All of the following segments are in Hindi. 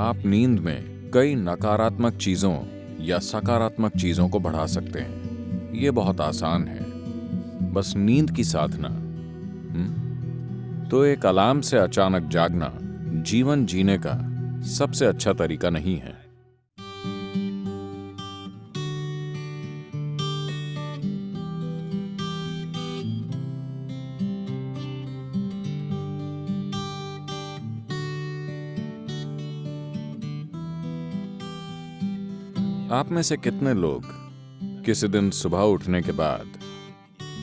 आप नींद में कई नकारात्मक चीज़ों या सकारात्मक चीज़ों को बढ़ा सकते हैं। ये बहुत आसान है। बस नींद की साधना हुँ? तो एक अलार्म से अचानक जागना जीवन जीने का सबसे अच्छा तरीका नहीं है। आप में से कितने लोग किसी दिन सुबह उठने के बाद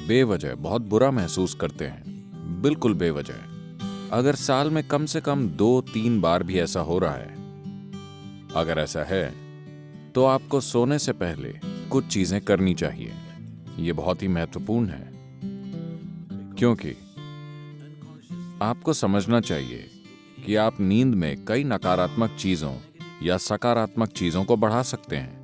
बेवजह बहुत बुरा महसूस करते हैं? बिल्कुल बेवजह। अगर साल में कम से कम दो, तीन बार भी ऐसा हो रहा है, अगर ऐसा है तो आपको सोने से पहले कुछ चीज़ें करनी चाहिए। यह बहुत ही महत्वपूर्ण है। क्योंकि आपको समझना चाहिए कि आप नींद में कई नकारात्मक चीज़ों या सकारात्मक चीज़ों को बढ़ा सकते हैं।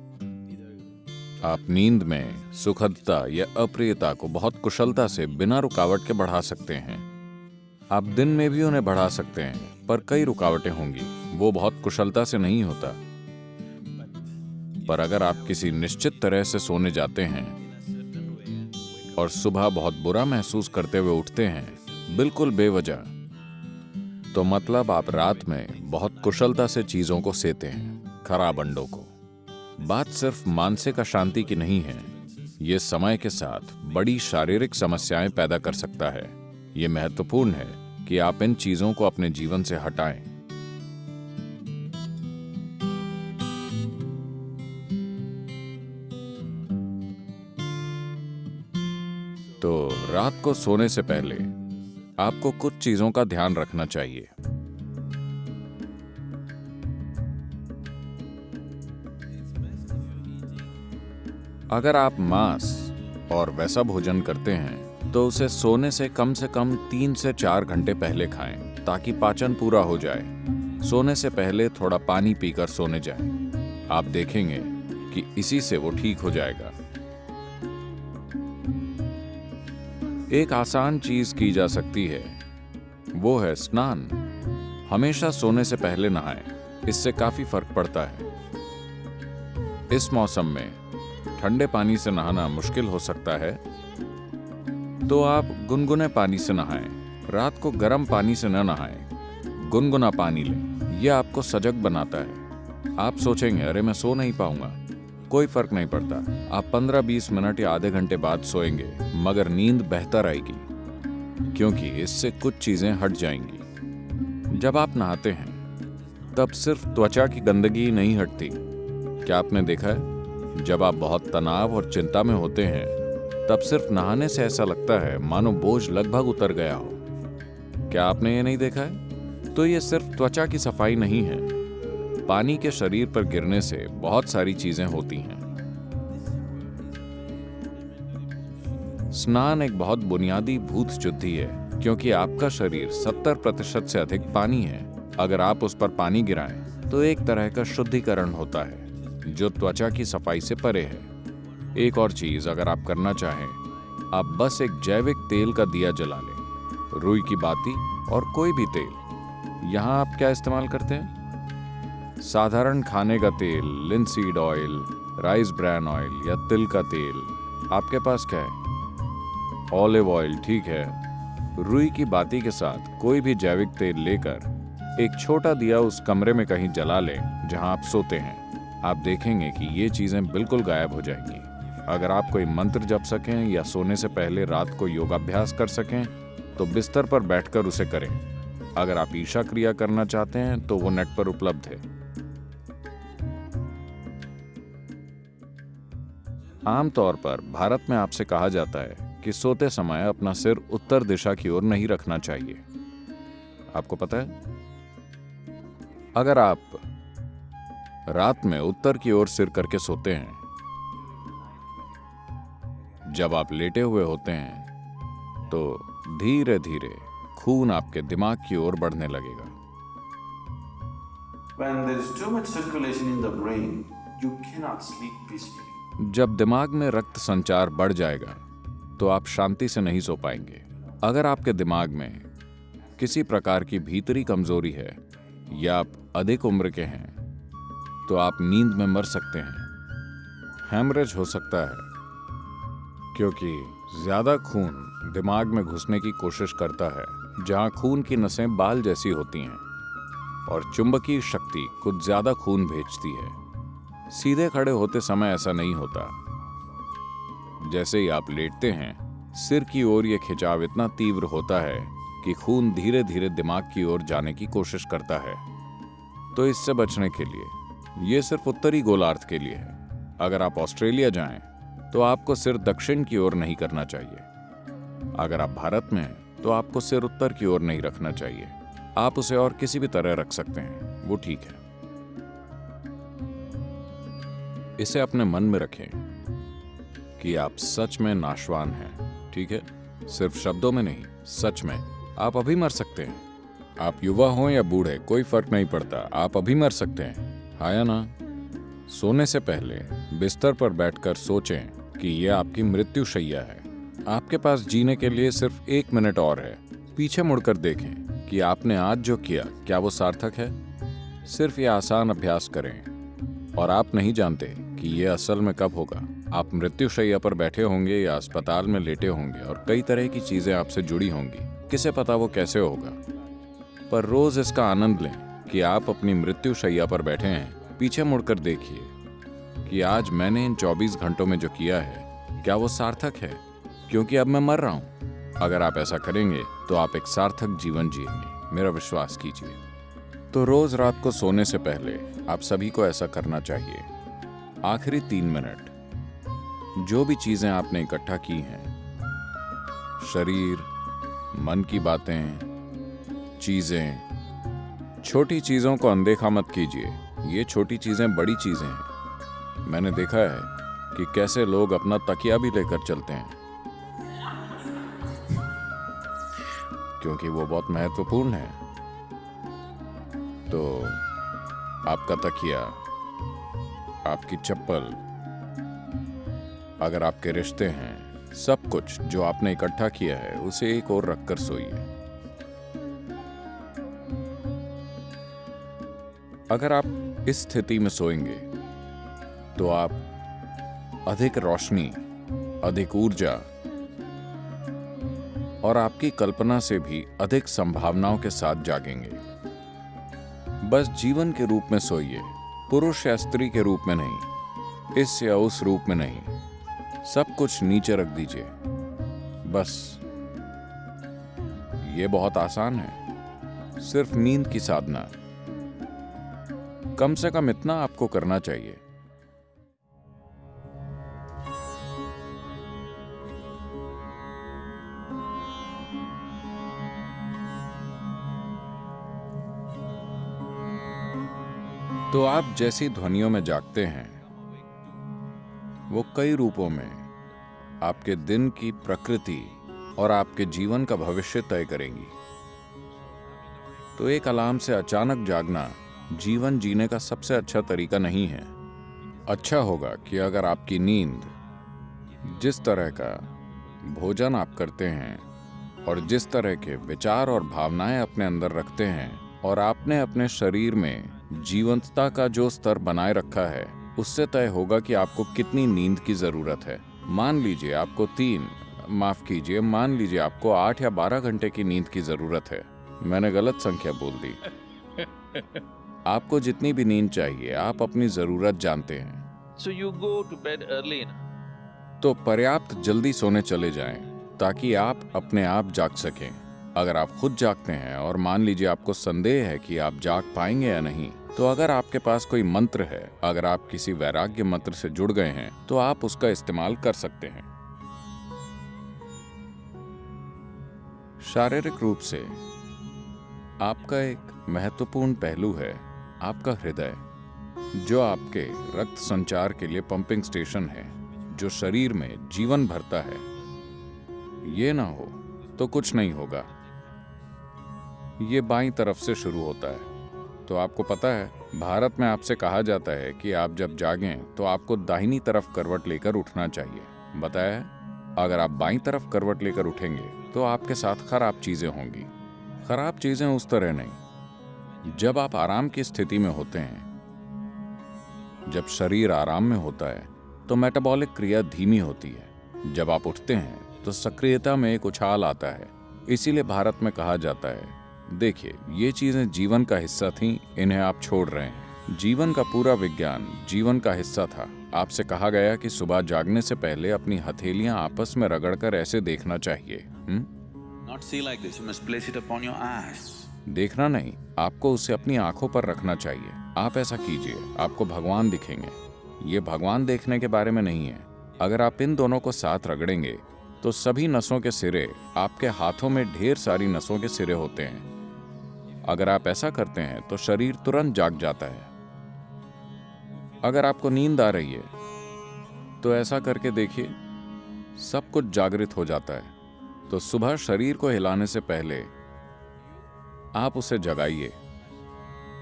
आप नींद में सुखदता या अप्रियता को बहुत कुशलता से बिना रुकावट के बढ़ा सकते हैं। आप दिन में भी उन्हें बढ़ा सकते हैं, पर कई रुकावटें होंगी, वो बहुत कुशलता से नहीं होता। पर अगर आप किसी निश्चित तरह से सोने जाते हैं, और सुबह बहुत बुरा महसूस करते हुए उठते हैं, बिल्कुल बेवजह तो मतलब आप रात में बहुत कुशलता से चीज़ों को सेते हैं, खराब अंडों को। बात सिर्फ़ मानसिक अशांति की नहीं है। ये समय के साथ बड़ी शारीरिक समस्याएँ पैदा कर सकता है। ये महत्वपूर्ण है कि आप इन चीज़ों को अपने जीवन से हटाएँ। तो रात को सोने से पहले आपको कुछ चीज़ों का ध्यान रखना चाहिए। अगर आप मांस और वैसा भोजन करते हैं तो उसे सोने से कम से कम तीन से चार घंटे पहले खाएँ, ताकि पाचन पूरा हो जाए। सोने से पहले थोड़ा पानी पीकर सोने जाएँ। आप देखेंगे कि इसी से वो ठीक हो जाएगा। एक आसान चीज़ की जा सकती है, वो है स्नान। हमेशा सोने से पहले नहाएँ, इससे काफ़ी फ़र्क पड़ता है। इस मौसम में ठंडे पानी से नहाना मुश्किल हो सकता है तो आप गुनगुने पानी से नहाएँ। रात को गर्म पानी से न नहाएँ। गुनगुना पानी लें। यह आपको सजग बनाता है। आप सोचेंगे, अरे, मैं सो नहीं पाऊँगा। कोई फ़र्क नहीं पड़ता। आप 15-20 मिनट या आधे घंटे बाद सोएँगे, मगर नींद बेहतर आएगी, क्योंकि इससे कुछ चीज़ें हट जाएँगी। जब आप नहाते हैं, तब सिर्फ़ त्वचा की गंदगी नहीं हटती। क्या आपने देखा है? जब आप बहुत तनाव और चिंता में होते हैं, तब सिर्फ़ नहाने से ऐसा लगता है मानो बोझ लगभग उतर गया हो। क्या आपने ये नहीं देखा है? तो ये सिर्फ़ त्वचा की सफ़ाई नहीं है। पानी के शरीर पर गिरने से बहुत सारी चीज़ें होती हैं। स्नान एक बहुत बुनियादी भूत शुद्धि है, क्योंकि आपका शरीर 70 प्रतिशत से अधिक पानी है। अगर आप उस पर पानी गिराएँ तो एक तरह का शुद्धिकरण होता है। जो त्वचा की सफ़ाई से परे है। एक और चीज़ अगर आप करना चाहें, आप बस एक जैविक तेल का दिया जला लें, रुई की बाती और कोई भी तेल। यहाँ आप क्या इस्तेमाल करते हैं? साधारण खाने का तेल linseed oil rice bran oil या तिल का तेल, आपके पास क्या है? ऑलिव ऑयल ठीक है। रुई की बाती के साथ कोई भी जैविक तेल लेकर एक छोटा दिया उस कमरे में कहीं जला लें, जहाँ आप सोते हैं। आप देखेंगे कि ये चीज़ें बिल्कुल गायब हो जाएँगी। अगर आप कोई मंत्र जप सकें या सोने से पहले रात को योगाभ्यास कर सकें तो बिस्तर पर बैठकर उसे करें। अगर आप ईशा क्रिया करना चाहते हैं तो वो नेट पर उपलब्ध है। आमतौर पर भारत में आपसे कहा जाता है कि सोते समय अपना सिर उत्तर दिशा की ओर नहीं रखना चाहिए। आपको पता है? अगर आप रात में उत्तर की ओर सिर करके सोते हैं। जब आप लेटे हुए होते हैं तो धीरे धीरे खून आपके दिमाग की ओर बढ़ने लगेगा। जब दिमाग में रक्त संचार बढ़ जाएगा तो आप शांति से नहीं सो पाएँगे। अगर आपके दिमाग में किसी प्रकार की भीतरी कमज़ोरी है या आप अधिक उम्र के हैं तो आप नींद में मर सकते हैं। हैमरेज हो सकता है, क्योंकि ज़्यादा खून दिमाग में घुसने की कोशिश करता है, जहाँ खून की नसें बाल जैसी होती हैं, और चुंबकीय शक्ति कुछ ज़्यादा खून भेजती है। सीधे खड़े होते समय ऐसा नहीं होता। जैसे ही आप लेटते हैं, सिर की ओर यह खिंचाव इतना तीव्र होता है कि खून धीरे धीरे दिमाग की ओर जाने की कोशिश करता है। तो इससे बचने के लिए यह सिर्फ़ उत्तरी गोलार्ध के लिए है। अगर आप ऑस्ट्रेलिया जाएँ तो आपको सिर दक्षिण की ओर नहीं करना चाहिए। अगर आप भारत में हैं तो आपको सिर उत्तर की ओर नहीं रखना चाहिए। आप उसे और किसी भी तरह रख सकते हैं। वो ठीक है। इसे अपने मन में रखें कि आप सच में नाशवान हैं, ठीक है? सिर्फ़ शब्दों में नहीं, सच में। आप अभी मर सकते हैं। आप युवा हो या बूढ़े, कोई फ़र्क नहीं पड़ता। आप अभी मर सकते हैं। हाँ या ना? सोने से पहले बिस्तर पर बैठकर सोचें कि यह आपकी मृत्यु शैया है। आपके पास जीने के लिए सिर्फ़ एक मिनट और है। पीछे मुड़कर देखें कि आपने आज जो किया, क्या वो सार्थक है? सिर्फ़ ये आसान अभ्यास करें। और आप नहीं जानते कि यह असल में कब होगा। आप मृत्युशैया पर बैठे होंगे या अस्पताल में लेटे होंगे और कई तरह की चीज़ें आपसे जुड़ी होंगी। किसे पता वो कैसे होगा? पर रोज इसका आनंद लें। कि आप अपनी मृत्युशैया पर बैठे हैं। पीछे मुड़कर देखिए कि आज मैंने इन 24 घंटों में जो किया है, क्या वो सार्थक है? क्योंकि अब मैं मर रहा हूँ। अगर आप ऐसा करेंगे तो आप एक सार्थक जीवन जिएँगे। मेरा विश्वास कीजिए। तो रोज रात को सोने से पहले आप सभी को ऐसा करना चाहिए। आखिरी तीन मिनट। जो भी चीज़ें आपने इकट्ठा की हैं, शरीर, मन की बातें, चीज़ें छोटी चीज़ों को अनदेखा मत कीजिए। ये छोटी चीज़ें बड़ी चीज़ें हैं। मैंने देखा है कि कैसे लोग अपना तकिया भी लेकर चलते हैं। क्योंकि वो बहुत महत्वपूर्ण है। तो आपका तकिया, आपकी चप्पल, अगर आपके रिश्ते हैं, सब कुछ जो आपने इकट्ठा किया है, उसे एक और रखकर सोइए। अगर आप इस स्थिति में सोएँगे तो आप अधिक रोशनी, अधिक ऊर्जा और आपकी कल्पना से भी अधिक संभावनाओं के साथ जागेंगे। बस जीवन के रूप में सोइए, पुरुष या स्त्री के रूप में नहीं, इस या उस रूप में नहीं। सब कुछ नीचे रख दीजिए। बस, ये बहुत आसान है। सिर्फ़ नींद की साधना। कम से कम इतना आपको करना चाहिए। तो आप जैसी ध्वनियों में जागते हैं, वो कई रूपों में आपके दिन की प्रकृति और आपके जीवन का भविष्य तय करेंगी। तो एक अलार्म से अचानक जागना जीवन जीने का सबसे अच्छा तरीका नहीं है। अच्छा होगा कि अगर आपकी नींद, जिस तरह का भोजन आप करते हैं और जिस तरह के विचार और भावनाएँ अपने अंदर रखते हैं और आपने अपने शरीर में जीवंतता का जो स्तर बनाए रखा है, उससे तय होगा कि आपको कितनी नींद की ज़रूरत है। मान लीजिए आपको तीन, माफ़ कीजिए, मान लीजिए आपको आठ या बारह घंटे की नींद की ज़रूरत है। मैंने गलत संख्या बोल दी। आपको जितनी भी नींद चाहिए आप अपनी ज़रूरत जानते हैं। So you go to bed early तो पर्याप्त जल्दी सोने चले जाएँ ताकि आप अपने आप जाग सकें। अगर आप खुद जागते हैं और मान लीजिए आपको संदेह है कि आप जाग पाएँगे या नहीं तो अगर आपके पास कोई मंत्र है अगर आप किसी वैराग्य मंत्र से जुड़ गए हैं तो आप उसका इस्तेमाल कर सकते हैं। शारीरिक रूप से आपका एक महत्वपूर्ण पहलू है। आपका हृदय, जो आपके रक्त संचार के लिए पंपिंग स्टेशन है, जो शरीर में जीवन भरता है, ये ना हो तो कुछ नहीं होगा। ये बाई तरफ़ से शुरू होता है। तो आपको पता है, भारत में आपसे कहा जाता है कि आप जब जागें तो आपको दाहिनी तरफ़ करवट लेकर उठना चाहिए। बताया? अगर आप बाई तरफ़ करवट लेकर उठेंगे तो आपके साथ खराब चीज़ें होंगी। खराब चीज़ें उस तरह नहीं। जब आप आराम की स्थिति में होते हैं, जब शरीर आराम में होता है तो मेटाबॉलिक क्रिया धीमी होती है जब आप उठते हैं तो सक्रियता में एक उछाल आता है इसीलिए भारत में कहा जाता है, देखिए, ये चीज़ें जीवन का हिस्सा थीं, इन्हें आप छोड़ रहे हैं जीवन का पूरा विज्ञान जीवन का हिस्सा था आपसे कहा गया कि सुबह जागने से पहले अपनी हथेलियाँ आपस में रगड़कर ऐसे देखना चाहिए हुँ? Not see like this. You must place it upon your eyes. देखना नहीं, आपको उसे अपनी आँखों पर रखना चाहिए। आप ऐसा कीजिए, आपको भगवान दिखेंगे। ये भगवान देखने के बारे में नहीं है। अगर आप इन दोनों को साथ रगड़ेंगे तो सभी नसों के सिरे आपके हाथों में ढेर सारी नसों के सिरे होते हैं। अगर आप ऐसा करते हैं तो शरीर तुरंत जाग जाता है। अगर आपको नींद आ रही है तो ऐसा करके देखिए, सब कुछ जागृत हो जाता है। तो सुबह शरीर को हिलाने से पहले आप उसे जगाइए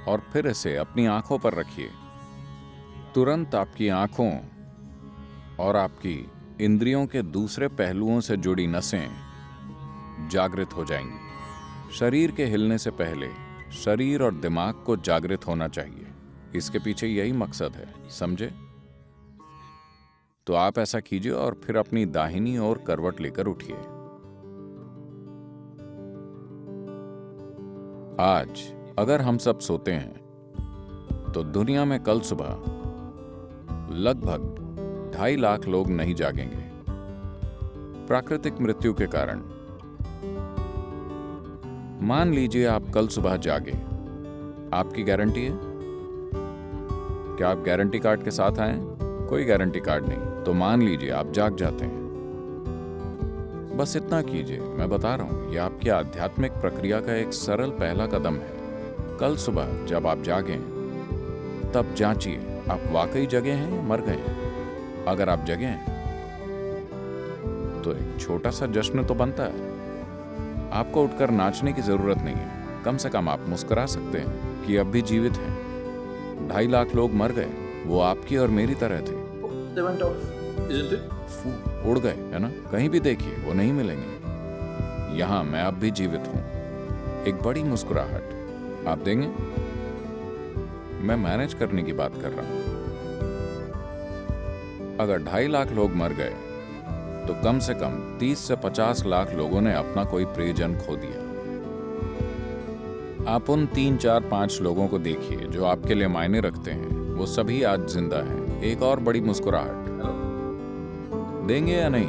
और फिर इसे अपनी आँखों पर रखिए। तुरंत आपकी आँखों और आपकी इंद्रियों के दूसरे पहलुओं से जुड़ी नसें जागृत हो जाएँगी। शरीर के हिलने से पहले शरीर और दिमाग को जागृत होना चाहिए। इसके पीछे यही मकसद है, समझे? तो आप ऐसा कीजिए और फिर अपनी दाहिनी ओर करवट लेकर उठिए। आज अगर हम सब सोते हैं तो दुनिया में कल सुबह लगभग ढाई लाख लोग नहीं जागेंगे। प्राकृतिक मृत्यु के कारण। मान लीजिए आप कल सुबह जागे। आपकी गारंटी है? क्या आप गारंटी कार्ड के साथ आए? कोई गारंटी कार्ड नहीं तो मान लीजिए आप जाग जाते हैं। बस इतना कीजिए। मैं बता रहा हूँ यह आपकी आध्यात्मिक प्रक्रिया का एक सरल पहला कदम है। कल सुबह जब आप जागें तब जांचिए, आप वाकई जगे हैं मर गए अगर आप जगे हैं तो एक छोटा सा जश्न तो बनता है। आपको उठकर नाचने की ज़रूरत नहीं है। कम से कम आप मुस्कुरा सकते हैं कि अब भी जीवित हैं। ढाई लाख लोग मर गए, वो आपकी और मेरी तरह थे। Isn't it? उड़ गए, है ना? कहीं भी देखिए, वो नहीं मिलेंगे। यहाँ मैं अब भी जीवित हूँ। एक बड़ी मुस्कुराहट। आप देंगे? मैं मैनेज करने की बात कर रहा हूँ। अगर ढाई लाख लोग मर गए तो कम से कम 30 से 50 लाख लोगों ने अपना कोई प्रियजन खो दिया। आप उन तीन, चार, पाँच लोगों को देखिए, जो आपके लिए मायने रखते हैं। वो सभी आज ज़िंदा हैं। एक और बड़ी मुस्कुराहट। देंगे या नहीं?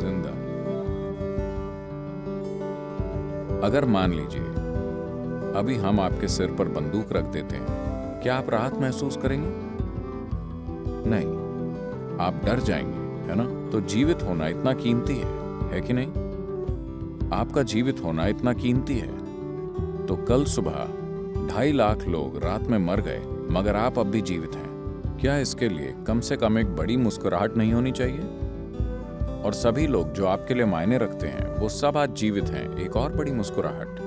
ज़िंदा। अगर मान लीजिए, अभी हम आपके सिर पर बंदूक रख देते हैं, क्या आप राहत महसूस करेंगे? नहीं। आप डर जाएँगे, है ना? तो जीवित होना इतना कीमती है है कि नहीं? आपका जीवित होना इतना कीमती है। तो कल सुबह ढाई लाख लोग रात में मर गए, मगर आप अब भी जीवित हैं। क्या इसके लिए कम से कम एक बड़ी मुस्कुराहट नहीं होनी चाहिए? और सभी लोग जो आपके लिए मायने रखते हैं, वो सब आज जीवित हैं, एक और बड़ी मुस्कुराहट।